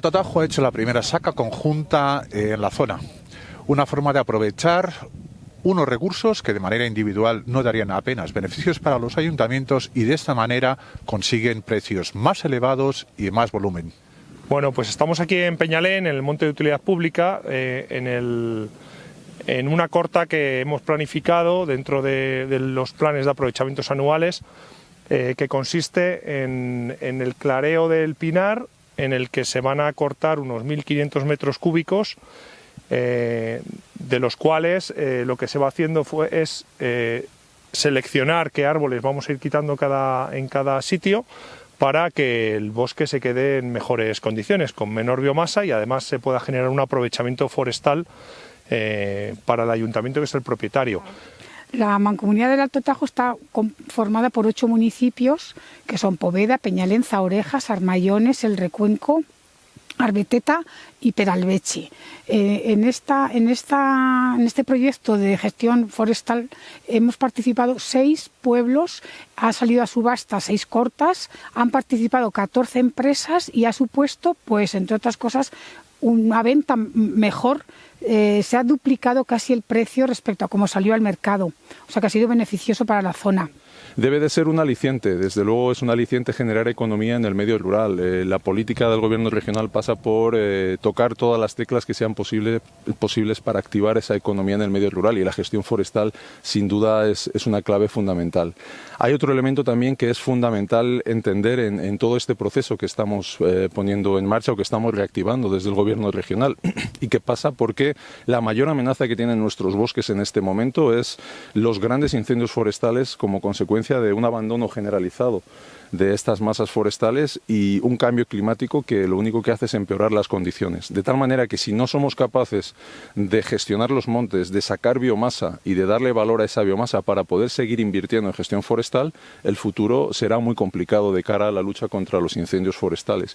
Tatajo ha hecho la primera saca conjunta en la zona, una forma de aprovechar unos recursos que de manera individual no darían apenas beneficios para los ayuntamientos y de esta manera consiguen precios más elevados y más volumen. Bueno, pues estamos aquí en Peñalén, en el Monte de Utilidad Pública, eh, en, una corta que hemos planificado dentro de, los planes de aprovechamientos anuales, eh, que consiste en, en, el clareo del Pinar, en el que se van a cortar unos 1.500 metros cúbicos eh, de los cuales eh, lo que se va haciendo fue, es eh, seleccionar qué árboles vamos a ir quitando cada, en cada sitio para que el bosque se quede en mejores condiciones, con menor biomasa y además se pueda generar un aprovechamiento forestal para el ayuntamiento que es el propietario. La mancomunidad del Alto Tajo está formada por ocho municipios que son Poveda, Peñalenza, Orejas, Armayones, El Recuenco, Arbeteta y Peralvechi. Eh, en, esta, en, esta, en este proyecto de gestión forestal hemos participado seis pueblos, ha salido a subasta seis cortas, han participado 14 empresas y ha supuesto, pues entre otras cosas, una venta mejor, eh, se ha duplicado casi el precio respecto a cómo salió al mercado, o sea que ha sido beneficioso para la zona debe de ser un aliciente. Desde luego es un aliciente generar economía en el medio rural. Eh, la política del gobierno regional pasa por eh, tocar todas las teclas que sean posibles para activar esa economía en el medio rural y la gestión forestal sin duda es, una clave fundamental. Hay otro elemento también que es fundamental entender en, todo este proceso que estamos eh, poniendo en marcha o que estamos reactivando desde el gobierno regional y que pasa porque la mayor amenaza que tienen nuestros bosques en este momento es los grandes incendios forestales como consecuencia de un abandono generalizado de estas masas forestales y un cambio climático que lo único que hace es empeorar las condiciones. De tal manera que si no somos capaces de gestionar los montes, de sacar biomasa y de darle valor a esa biomasa para poder seguir invirtiendo en gestión forestal, el futuro será muy complicado de cara a la lucha contra los incendios forestales.